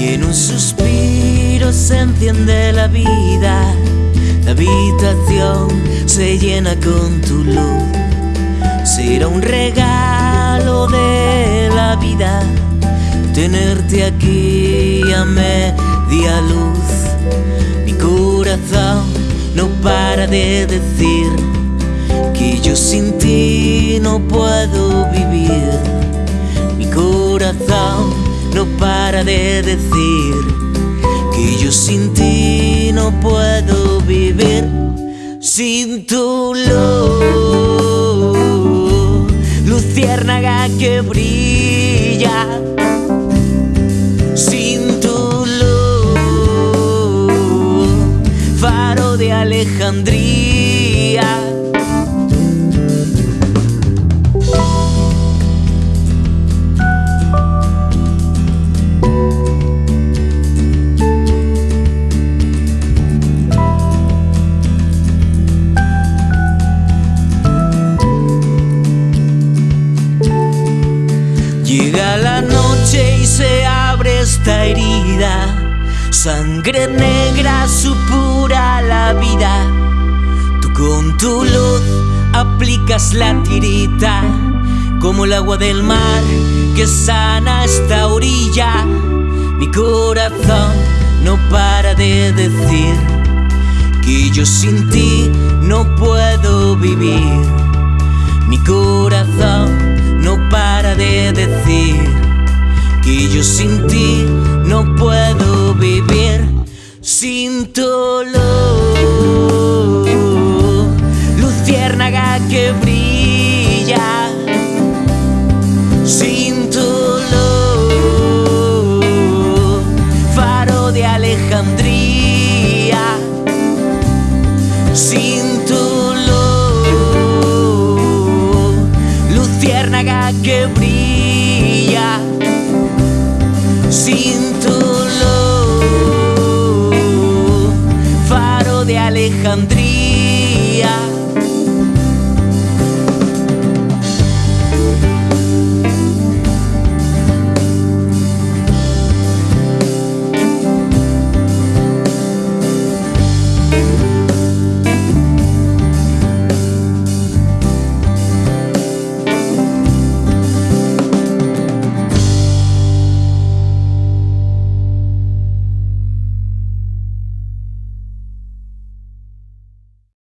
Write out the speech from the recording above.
En un suspiro se enciende la vida, la habitación se llena con tu luz. Será un regalo de la vida tenerte aquí a media luz. Mi corazón no para de decir que yo sin ti no puedo vivir. Mi corazón no para de decir que yo sin ti no puedo vivir. Sin tu luz, luciérnaga que brilla. Sin tu luz, faro de Alejandría. Llega la noche y se abre esta herida, sangre negra supura la vida. Tú con tu luz aplicas la tirita, como el agua del mar que sana esta orilla. Mi corazón no para de decir que yo sin ti no puedo vivir. Mi corazón que yo sin ti no puedo vivir. Sin luz, luciérnaga que brilla. Sin luz, faro de Alejandría. Sin luz, luciérnaga que brilla. Sin tu